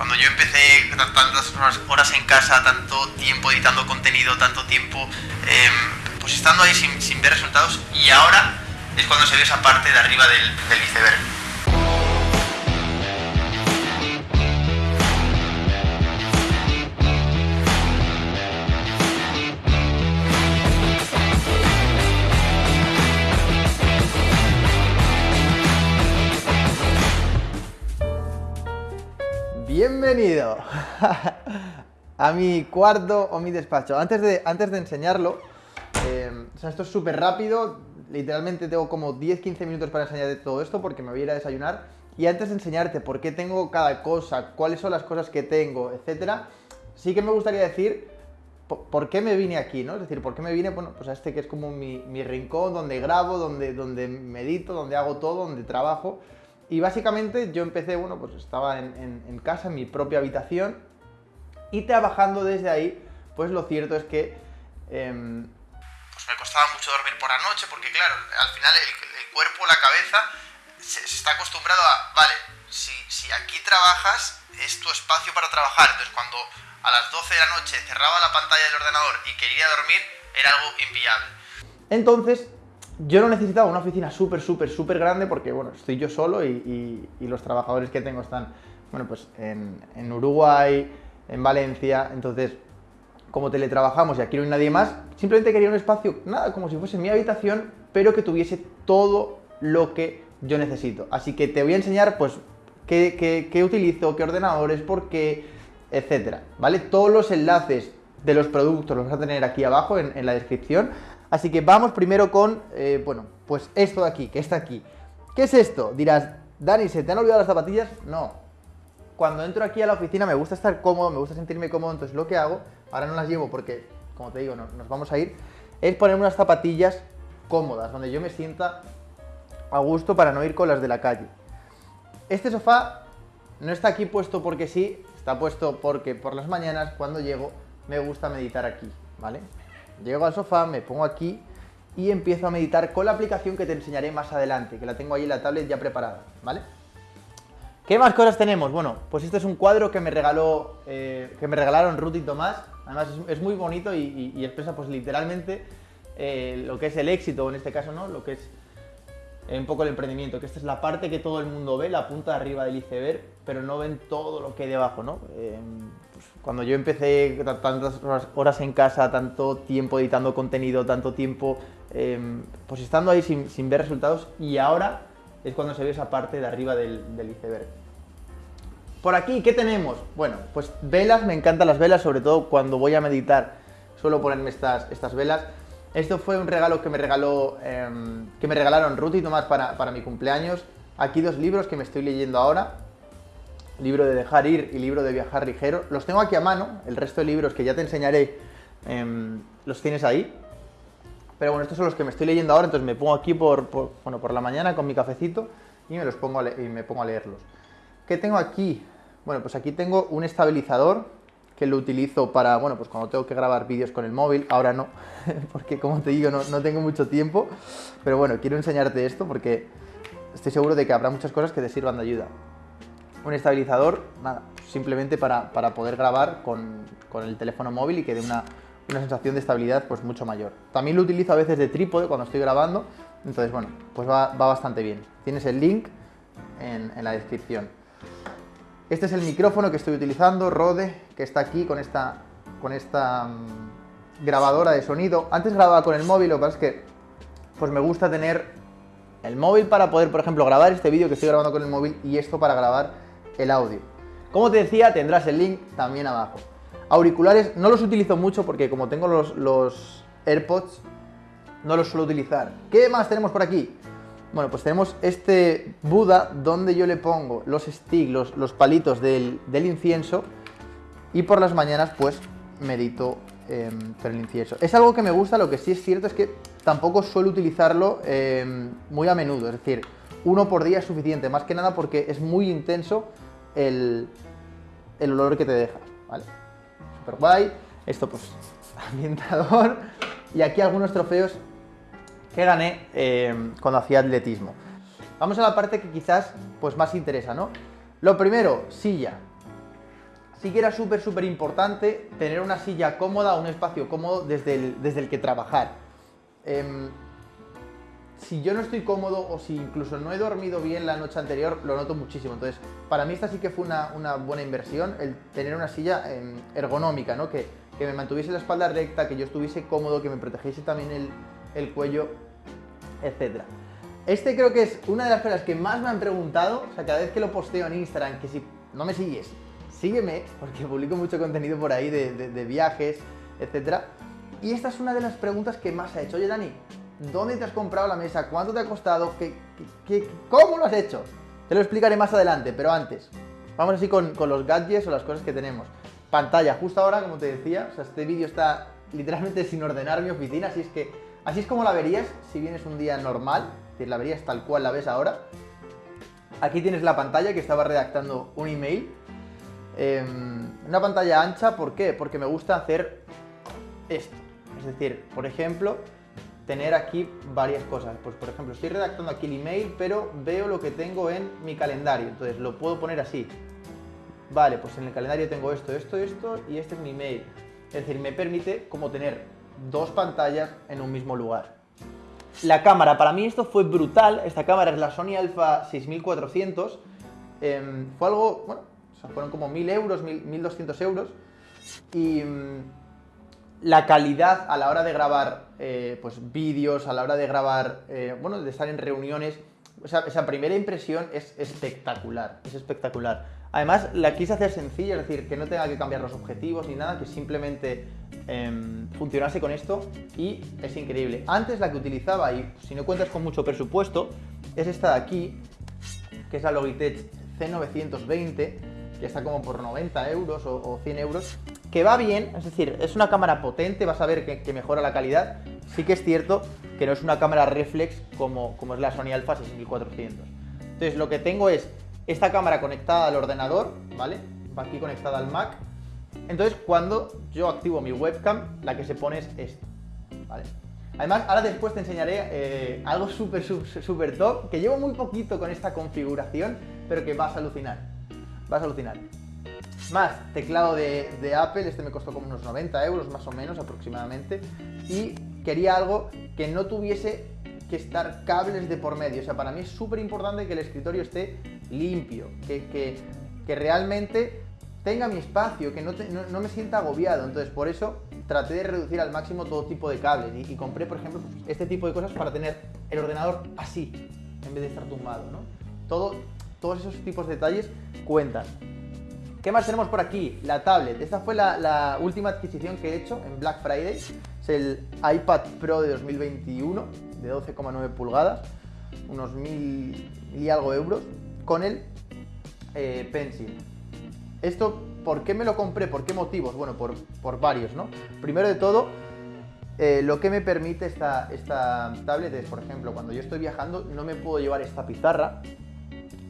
cuando yo empecé tantas horas en casa, tanto tiempo editando contenido, tanto tiempo em, pues estando ahí sin, ver resultados y ahora es cuando se ve esa parte de arriba del, del iceberg. Bienvenido a mi cuarto o mi despacho. Antes de, antes de enseñarlo, eh, esto es súper rápido, literalmente tengo como 10-15 minutos para enseñarte todo esto porque me voy a ir a desayunar. Y antes de enseñarte por qué tengo cada cosa, cuáles son las cosas que tengo, etcétera, sí que me gustaría decir por, qué me vine aquí, ¿no? Es decir, por qué me vine, bueno, pues a este que es como mi, mi rincón donde grabo, donde, donde medito, donde hago todo, donde trabajo. Y básicamente yo empecé, bueno, pues estaba en, casa, en mi propia habitación, y trabajando desde ahí, pues lo cierto es que... Em, pues me costaba mucho dormir por la noche, porque claro, al final el, cuerpo, la cabeza, se, está acostumbrado a, vale, si, si aquí trabajas, es tu espacio para trabajar, entonces cuando a las 12 de la noche cerraba la pantalla del ordenador y quería dormir, era algo inviable. Entonces, yo no necesitaba una oficina súper, súper, súper grande porque, bueno, estoy yo solo y, los trabajadores que tengo están, bueno, pues en, Uruguay, en Valencia, entonces, como teletrabajamos y aquí no hay nadie más, simplemente quería un espacio, nada, como si fuese mi habitación, pero que tuviese todo lo que yo necesito. Así que te voy a enseñar, pues, qué, utilizo, qué ordenadores, por qué, etcétera, ¿vale? Todos los enlaces de los productos los vas a tener aquí abajo en, en la descripción, Así que vamos primero con, eh, bueno, pues esto de aquí, que está aquí. ¿Qué es esto? Dirás, Dani, ¿se te han olvidado las zapatillas? No. Cuando entro aquí a la oficina me gusta estar cómodo, me gusta sentirme cómodo, entonces lo que hago, ahora no las llevo porque, como te digo, nos vamos a ir, es ponerme unas zapatillas cómodas, donde yo me sienta a gusto para no ir con las de la calle. Este sofá no está aquí puesto porque sí, está puesto porque por las mañanas, cuando llego, me gusta meditar aquí, ¿vale? Llego al sofá, me pongo aquí y empiezo a meditar con la aplicación que te enseñaré más adelante, que la tengo ahí en la tablet ya preparada, ¿vale? ¿Qué más cosas tenemos? Bueno, pues este es un cuadro que me regaló, eh, que me regalaron Ruth y Tomás. Además es, muy bonito y, expresa pues literalmente eh, lo que es el éxito, en este caso, ¿no? Lo que es un poco el emprendimiento, que esta es la parte que todo el mundo ve, la punta de arriba del iceberg, pero no ven todo lo que hay debajo, ¿no? Cuando yo empecé tantas horas en casa, tanto tiempo editando contenido, tanto tiempo em, pues estando ahí sin, ver resultados y ahora es cuando se ve esa parte de arriba del, iceberg. Por aquí, ¿qué tenemos? Bueno, pues velas, me encantan las velas, sobre todo cuando voy a meditar suelo ponerme estas, estas velas. Esto fue un regalo que me, regaló, em, que me regalaron Ruth y Tomás para, para mi cumpleaños. Aquí dos libros que me estoy leyendo ahora libro de dejar ir y libro de viajar ligero. Los tengo aquí a mano, el resto de libros que ya te enseñaré em, los tienes ahí. Pero bueno, estos son los que me estoy leyendo ahora, entonces me pongo aquí por, bueno, por la mañana con mi cafecito y me, los pongo y me pongo a leerlos. ¿Qué tengo aquí? Bueno, pues aquí tengo un estabilizador que lo utilizo para, bueno, pues cuando tengo que grabar vídeos con el móvil, ahora no, porque como te digo, no, no tengo mucho tiempo, pero bueno, quiero enseñarte esto porque estoy seguro de que habrá muchas cosas que te sirvan de ayuda un estabilizador, nada, simplemente para, poder grabar con, el teléfono móvil y que dé una, sensación de estabilidad pues mucho mayor. También lo utilizo a veces de trípode cuando estoy grabando, entonces bueno, pues va, bastante bien. Tienes el link en, la descripción. Este es el micrófono que estoy utilizando, Rode, que está aquí con esta, con esta mm, grabadora de sonido. Antes grababa con el móvil, lo que pasa es que pues me gusta tener el móvil para poder, por ejemplo, grabar este vídeo que estoy grabando con el móvil y esto para grabar el audio. Como te decía, tendrás el link también abajo. Auriculares no los utilizo mucho porque como tengo los, AirPods, no los suelo utilizar. ¿Qué más tenemos por aquí? Bueno, pues tenemos este Buda donde yo le pongo los sticks, los, palitos del, incienso y por las mañanas pues medito em, con el incienso. Es algo que me gusta, lo que sí es cierto es que tampoco suelo utilizarlo em, muy a menudo, es decir, uno por día es suficiente, más que nada porque es muy intenso el, olor que te deja, ¿vale? Super guay. Esto pues, ambientador. Y aquí algunos trofeos que gané eh, cuando hacía atletismo. Vamos a la parte que quizás pues más interesa, ¿no? Lo primero, silla. sí que era súper, súper importante tener una silla cómoda, un espacio cómodo desde el, desde el que trabajar. Em, si yo no estoy cómodo o si incluso no he dormido bien la noche anterior, lo noto muchísimo. Entonces, para mí esta sí que fue una, buena inversión, el tener una silla em, ergonómica, ¿no? Que, que, me mantuviese la espalda recta, que yo estuviese cómodo, que me protegiese también el, el cuello, etc. Este creo que es una de las cosas que más me han preguntado, o sea, cada vez que lo posteo en Instagram, que si no me sigues, sígueme, porque publico mucho contenido por ahí de, viajes, etc. Y esta es una de las preguntas que más ha hecho. Oye, Dani, ¿dónde te has comprado la mesa? ¿Cuánto te ha costado? ¿Qué, qué, cómo lo has hecho? Te lo explicaré más adelante, pero antes, vamos así con, con, los gadgets o las cosas que tenemos. Pantalla, justo ahora, como te decía, o sea, este vídeo está literalmente sin ordenar mi oficina, así es que así es como la verías si vienes un día normal, decir, la verías tal cual la ves ahora. Aquí tienes la pantalla que estaba redactando un email. Em, una pantalla ancha, ¿por qué? Porque me gusta hacer esto. Es decir, por ejemplo, tener aquí varias cosas. Pues por ejemplo, estoy redactando aquí el email, pero veo lo que tengo en mi calendario. Entonces lo puedo poner así. Vale, pues en el calendario tengo esto, esto, esto y este es mi email. Es decir, me permite como tener dos pantallas en un mismo lugar. La cámara, para mí esto fue brutal. Esta cámara es la Sony Alpha 6400. Em, fue algo, bueno, fueron como 1000 euros, 1200 euros. Y mm, la calidad a la hora de grabar eh, pues, vídeos, a la hora de grabar, eh, bueno, de estar en reuniones, esa primera impresión es espectacular, es espectacular. Además, la quise hacer sencilla, es decir, que no tenga que cambiar los objetivos ni nada, que simplemente em, funcionase con esto y es increíble. Antes la que utilizaba, y si no cuentas con mucho presupuesto, es esta de aquí, que es la Logitech C920, que está como por 90 euros o, 100 euros, que va bien, es decir, es una cámara potente, vas a ver que, mejora la calidad. Sí que es cierto que no es una cámara reflex como, como es la Sony Alpha 6400. Entonces lo que tengo es esta cámara conectada al ordenador, ¿vale? Va aquí conectada al Mac. Entonces, cuando yo activo mi webcam, la que se pone es esta, ¿vale? Además, ahora después te enseñaré eh, algo súper, súper top, que llevo muy poquito con esta configuración, pero que vas a alucinar. Vas a alucinar. Más, teclado de, de Apple, este me costó como unos 90 euros más o menos aproximadamente. Y quería algo que no tuviese que estar cables de por medio. O sea, para mí es súper importante que el escritorio esté limpio, que, realmente tenga mi espacio, que no, me sienta agobiado. Entonces, por eso traté de reducir al máximo todo tipo de cables y, compré, por ejemplo, este tipo de cosas para tener el ordenador así, en vez de estar tumbado, ¿no? Todo, todos esos tipos de detalles cuentan. ¿Qué más tenemos por aquí? La tablet. Esta fue la, última adquisición que he hecho en Black Friday. Es el iPad Pro de 2021 de 12,9 pulgadas, unos mil y algo euros con el eh, Pencil. Esto, ¿por qué me lo compré? ¿Por qué motivos? Bueno, por, varios, ¿no? Primero de todo, eh, lo que me permite esta, esta tablet es, por ejemplo, cuando yo estoy viajando no me puedo llevar esta pizarra,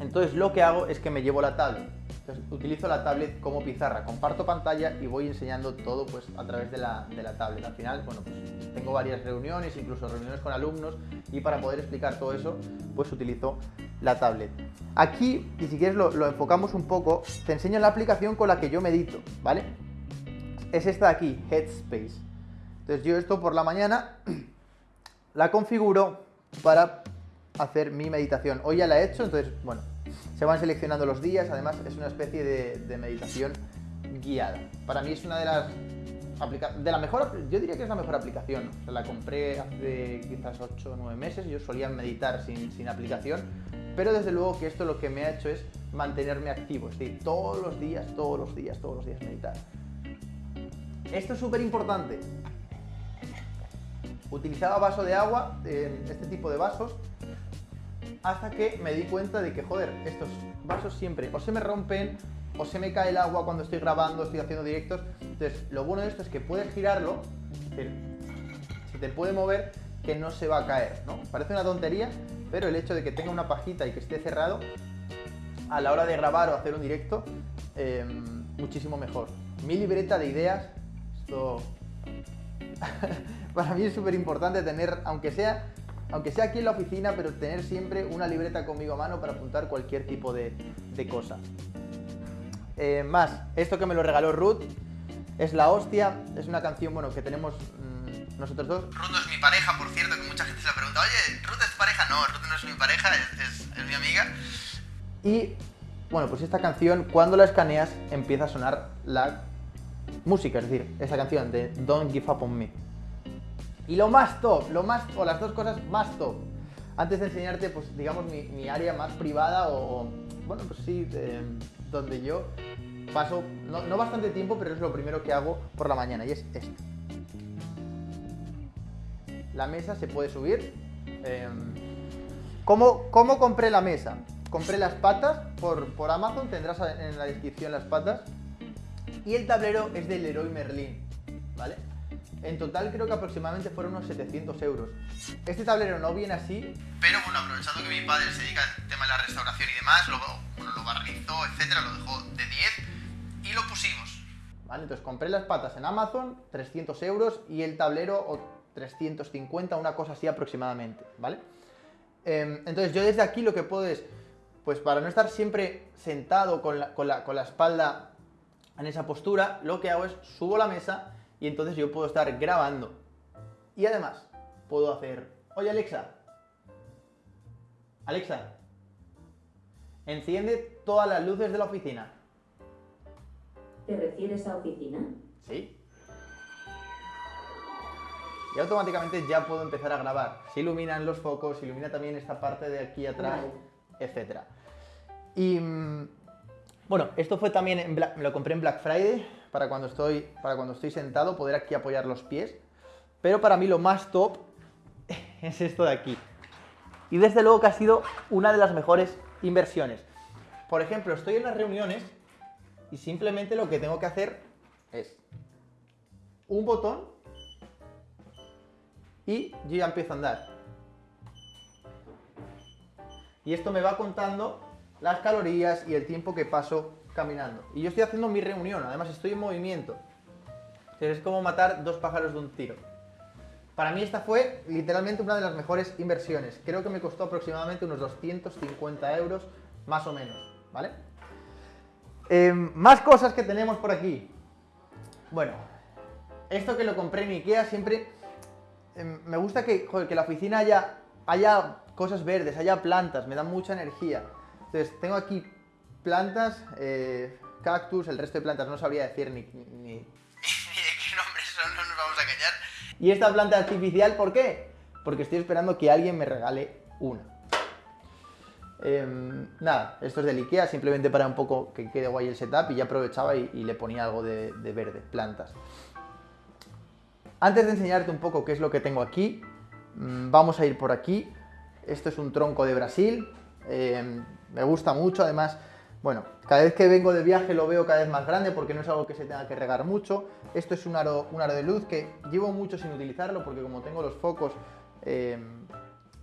entonces lo que hago es que me llevo la tablet. Entonces, utilizo la tablet como pizarra, comparto pantalla y voy enseñando todo pues, a través de la, de la tablet. Al final, bueno, pues tengo varias reuniones, incluso reuniones con alumnos y para poder explicar todo eso, pues utilizo la tablet. Aquí, y si quieres lo, enfocamos un poco, te enseño la aplicación con la que yo medito, ¿vale? Es esta de aquí, Headspace. Entonces yo esto por la mañana la configuro para hacer mi meditación. Hoy ya la he hecho, entonces, bueno, se van seleccionando los días, además es una especie de, meditación guiada. Para mí es una de las de la mejor, yo diría que es la mejor aplicación. la compré hace quizás 8 o 9 meses. Yo solía meditar sin, sin, aplicación, pero desde luego que esto lo que me ha hecho es mantenerme activo. Es decir, todos los días, todos los días, todos los días meditar. Esto es súper importante. Utilizaba vaso de agua, este tipo de vasos, hasta que me di cuenta de que, joder, estos vasos siempre o se me rompen o se me cae el agua cuando estoy grabando, estoy haciendo directos. Entonces, lo bueno de esto es que puedes girarlo, es decir, se te puede mover que no se va a caer, ¿no? Parece una tontería, pero el hecho de que tenga una pajita y que esté cerrado, a la hora de grabar o hacer un directo, em, muchísimo mejor. Mi libreta de ideas, esto para mí es súper importante tener, aunque sea, aunque sea aquí en la oficina, pero tener siempre una libreta conmigo a mano para apuntar cualquier tipo de, de cosa. Eh, más, esto que me lo regaló Ruth, es la hostia, es una canción, bueno, que tenemos mm, nosotros dos. Ruth no es mi pareja, por cierto, que mucha gente se la pregunta, oye, ¿Ruth es tu pareja? No, Ruth no es mi pareja, es, es- es mi amiga. Y, bueno, pues esta canción, cuando la escaneas, empieza a sonar la música, es decir, esa canción de Don't Give Up On Me. Y lo más top, lo más, o las dos cosas más top. Antes de enseñarte, pues, digamos, mi, área más privada o, bueno, pues sí, de- donde yo paso, no, no bastante tiempo, pero es lo primero que hago por la mañana y es esto. La mesa se puede subir. eh, ¿Cómo, cómo compré la mesa? Compré las patas por, por Amazon, tendrás en la descripción las patas. Y el tablero es del Leroy Merlin, ¿vale? En total creo que aproximadamente fueron unos 700 euros. Este tablero no viene así, Pero bueno, aprovechando que mi padre se dedica al tema de la restauración y demás, lo, bueno, lo barnizó, etcétera, lo dejó de 10 y lo pusimos. ¿vale? Entonces compré las patas en Amazon, 300 euros, y el tablero o 350, una cosa así aproximadamente, ¿vale? Em, entonces yo desde aquí lo que puedo es, pues para no estar siempre sentado con la, con la- con la espalda en esa postura, lo que hago es subo la mesa y entonces yo puedo estar grabando. Y además puedo hacer, oye Alexa, Alexa, enciende todas las luces de la oficina. ¿Te refieres a oficina? Sí. Y automáticamente ya puedo empezar a grabar. Se iluminan los focos, se ilumina también esta parte de aquí atrás, Vale. etc. Y mm, bueno, esto fue también, en me lo compré en Black Friday para cuando, estoy, para cuando estoy sentado, poder aquí apoyar los pies. Pero para mí lo más top es esto de aquí. Y desde luego que ha sido una de las mejores inversiones. Por ejemplo, estoy en las reuniones y simplemente lo que tengo que hacer es un botón y yo ya empiezo a andar. Y esto me va contando las calorías y el tiempo que paso caminando. Y yo estoy haciendo mi reunión, además estoy en movimiento. Entonces es como matar dos pájaros de un tiro. Para mí esta fue literalmente una de las mejores inversiones. Creo que me costó aproximadamente unos 250 euros, más o menos, ¿vale? Eh, más cosas que tenemos por aquí. Bueno, esto que lo compré en Ikea siempre eh, me gusta que, joder, que la oficina haya, haya cosas verdes, haya plantas, me da mucha energía. Entonces tengo aquí plantas, eh, cactus, el resto de plantas no sabría decir ni, ni- de qué nombres son, no nos vamos a engañar. Y esta planta artificial, ¿por qué? Porque estoy esperando que alguien me regale una. Em, nada, esto es del Ikea, simplemente para un poco que quede guay el setup y ya aprovechaba y, y le ponía algo de, de verde, plantas. Antes de enseñarte un poco qué es lo que tengo aquí, mm, vamos a ir por aquí. Esto es un tronco de Brasil, em, me gusta mucho, además, bueno, cada vez que vengo de viaje lo veo cada vez más grande porque no es algo que se tenga que regar mucho. Esto es un aro, un aro de luz que llevo mucho sin utilizarlo porque como tengo los focos, em,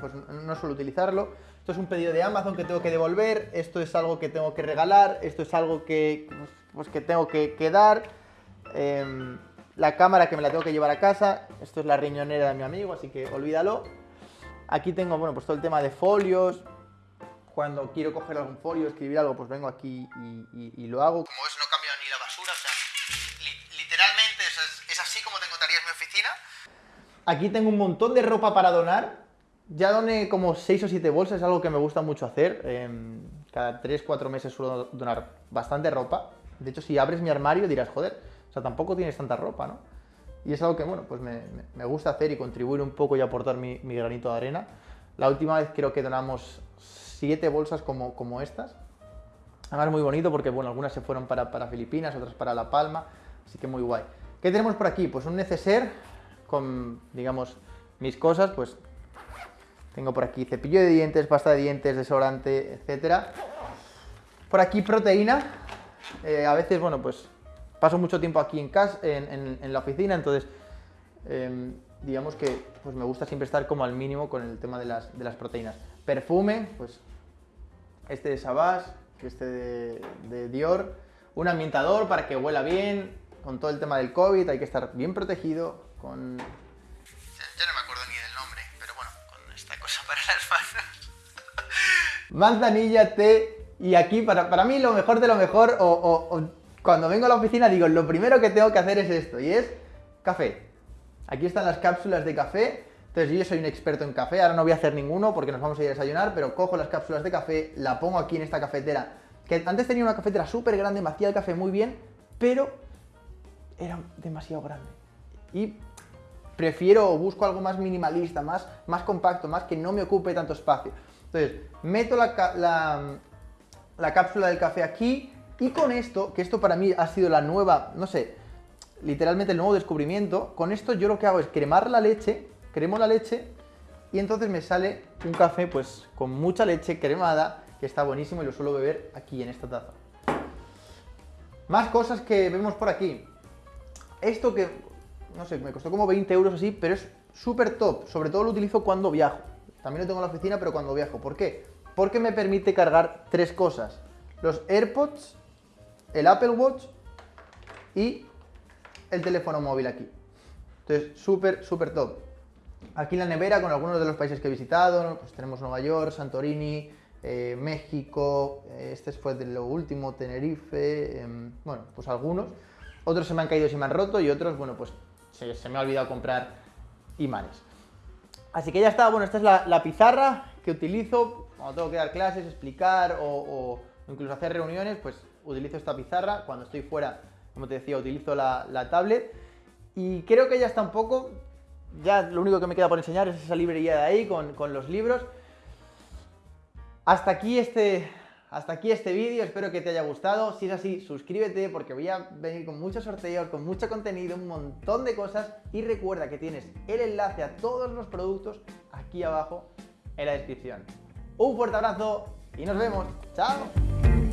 pues no suelo utilizarlo. Esto es un pedido de Amazon que tengo que devolver, esto es algo que tengo que regalar, esto es algo que, pues, pues, que tengo que, que dar. Em, la cámara que me la tengo que llevar a casa, esto es la riñonera de mi amigo, así que olvídalo. Aquí tengo, bueno, pues todo el tema de folios. Cuando quiero coger algún folio, escribir algo, pues vengo aquí y, y- y lo hago. Como ves, no cambio ni la basura, o sea, li- literalmente es, es- así como te encontrarías en mi oficina. Aquí tengo un montón de ropa para donar. Ya doné como 6 o 7 bolsas, es algo que me gusta mucho hacer. Em, cada 3-4 meses suelo donar bastante ropa. De hecho, si abres mi armario dirás, joder, o sea, tampoco tienes tanta ropa, ¿no? Y es algo que, bueno, pues me, me- me gusta hacer y contribuir un poco y aportar mi, mi granito de arena. La última vez creo que donamos 7 bolsas como, como estas. Además muy bonito porque, bueno, algunas se fueron para, para Filipinas, otras para La Palma, así que muy guay. ¿Qué tenemos por aquí? Pues un neceser con, digamos, mis cosas, pues tengo por aquí cepillo de dientes, pasta de dientes, desodorante, etcétera. Por aquí proteína. Eh, a veces, bueno, pues paso mucho tiempo aquí en casa, en- en la oficina, entonces em, digamos que pues me gusta siempre estar como al mínimo con el tema de las, de las proteínas. Perfume, pues este de Savage, este de, de Dior, un ambientador para que huela bien, con todo el tema del COVID hay que estar bien protegido, con... Ya, no me acuerdo ni del nombre, pero bueno, con esta cosa para las manos. Manzanilla, té Y aquí, para, para mí, lo mejor de lo mejor, o, o- o cuando vengo a la oficina, digo, lo primero que tengo que hacer es esto, y es café. Aquí están las cápsulas de café. Entonces yo soy un experto en café, ahora no voy a hacer ninguno porque nos vamos a ir a desayunar, pero cojo las cápsulas de café, la pongo aquí en esta cafetera, que antes tenía una cafetera súper grande, me hacía el café muy bien, pero era demasiado grande. Y prefiero busco algo más minimalista, más, más compacto, más que no me ocupe tanto espacio. Entonces, meto la- la cápsula del café aquí y con esto, que esto para mí ha sido la nueva, no sé, literalmente el nuevo descubrimiento, con esto yo lo que hago es cremar la leche, cremo la leche y entonces me sale un café pues con mucha leche cremada, que está buenísimo y lo suelo beber aquí en esta taza. Más cosas que vemos por aquí. Esto que, no sé, me costó como 20 euros así, pero es súper top. Sobre todo lo utilizo cuando viajo. También lo tengo en la oficina, pero cuando viajo. ¿Por qué? Porque me permite cargar tres cosas. Los AirPods, el Apple Watch y el teléfono móvil aquí. Entonces, súper, súper top. Aquí en la nevera, con algunos de los países que he visitado, pues tenemos Nueva York, Santorini, eh, México, eh, este fue de lo último, Tenerife, em, bueno, pues algunos. Otros se me han caído y se me han roto y otros, bueno, pues se, me ha olvidado comprar imanes. Así que ya está, bueno, esta es la, pizarra que utilizo cuando tengo que dar clases, explicar o, o incluso hacer reuniones, pues utilizo esta pizarra. Cuando estoy fuera, como te decía, utilizo la, la tablet. Y creo que ya está un poco, ya lo único que me queda por enseñar es esa librería de ahí con, con los libros. Hasta aquí este, hasta aquí este vídeo, espero que te haya gustado. Si es así, suscríbete porque voy a venir con muchos sorteos, con mucho contenido, un montón de cosas. Y recuerda que tienes el enlace a todos los productos aquí abajo en la descripción. Un fuerte abrazo y nos vemos. ¡Chao!